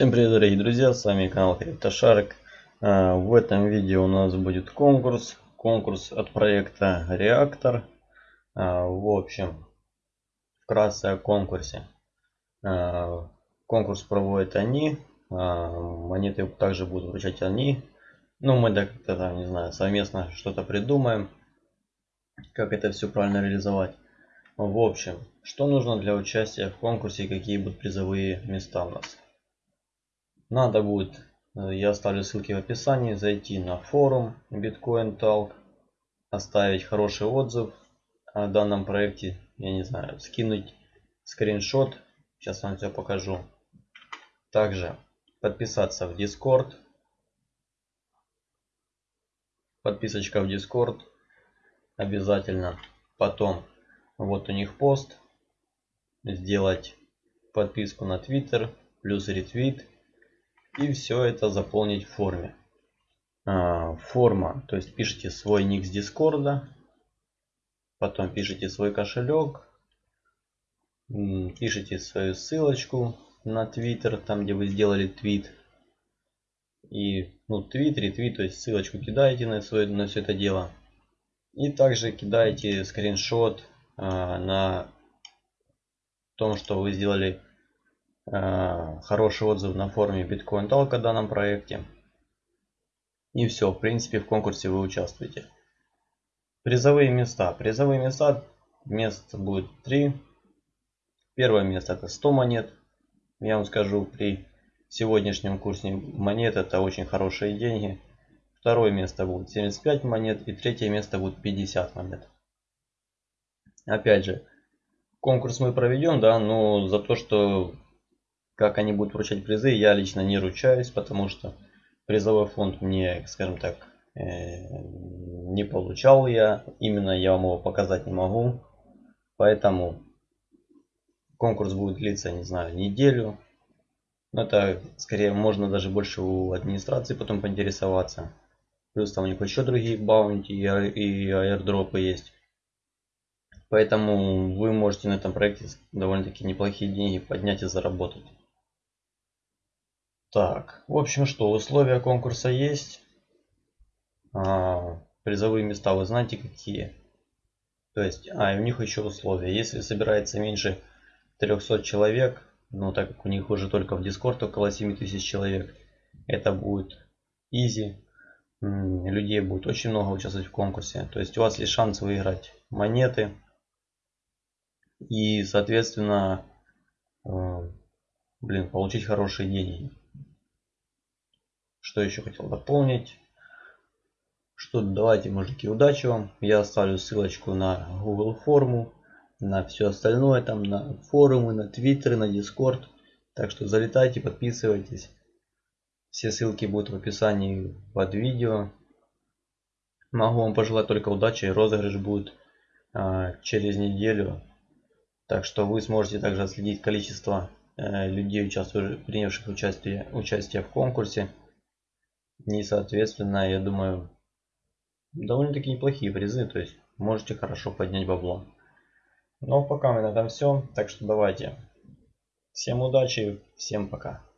Всем привет дорогие друзья, с вами канал Криптошарк. А, в этом видео у нас будет конкурс. Конкурс от проекта Реактор. А, в общем, вкратце о конкурсе. А, конкурс проводят они. Монеты также будут вручать они. Ну, мы как-то там, не знаю, совместно что-то придумаем. Как это все правильно реализовать. В общем, что нужно для участия в конкурсе и какие будут призовые места у нас. Надо будет, э, я оставлю ссылки в описании, зайти на форум Bitcoin Talk, оставить хороший отзыв о данном проекте, я не знаю, скинуть скриншот, сейчас вам все покажу. Также подписаться в Discord, подписочка в Discord обязательно. Потом вот у них пост, сделать подписку на Twitter, плюс ретвит и все это заполнить в форме. А, форма, то есть пишите свой ник с дискорда, потом пишите свой кошелек, пишите свою ссылочку на твиттер, там где вы сделали твит. И ну твит, ретвит, то есть ссылочку кидаете на, свое, на все это дело. И также кидаете скриншот а, на том, что вы сделали Э, хороший отзыв на форуме Bitcoin Talk о данном проекте. И все, в принципе, в конкурсе вы участвуете. Призовые места. Призовые места, мест будет 3. Первое место это 100 монет. Я вам скажу, при сегодняшнем курсе монет это очень хорошие деньги. Второе место будет 75 монет и третье место будет 50 монет. Опять же, конкурс мы проведем, да, но за то, что как они будут вручать призы, я лично не ручаюсь, потому что призовой фонд мне, скажем так, э, не получал я. Именно я вам его показать не могу. Поэтому конкурс будет длиться, не знаю, неделю. Но это скорее можно даже больше у администрации потом поинтересоваться. Плюс там у них еще другие баунти и аирдропы есть. Поэтому вы можете на этом проекте довольно-таки неплохие деньги поднять и заработать. Так, в общем что, условия конкурса есть. А, призовые места вы знаете какие. То есть, а, и у них еще условия. Если собирается меньше 300 человек, ну так как у них уже только в Discord около 7000 человек, это будет easy. Людей будет очень много участвовать в конкурсе. То есть у вас есть шанс выиграть монеты. И, соответственно, э, блин, получить хорошие деньги. Что еще хотел дополнить? Что давайте, мужики, удачи вам. Я оставлю ссылочку на Google форму, на все остальное, там на форумы, на Твиттеры, на Дискорд. Так что залетайте, подписывайтесь. Все ссылки будут в описании под видео. Могу вам пожелать только удачи. Розыгрыш будет а, через неделю. Так что вы сможете также отследить количество э, людей, принявших участие, участие в конкурсе. И, соответственно, я думаю, довольно-таки неплохие призы. То есть, можете хорошо поднять бабло. Но пока у меня на этом все. Так что давайте. Всем удачи, всем пока.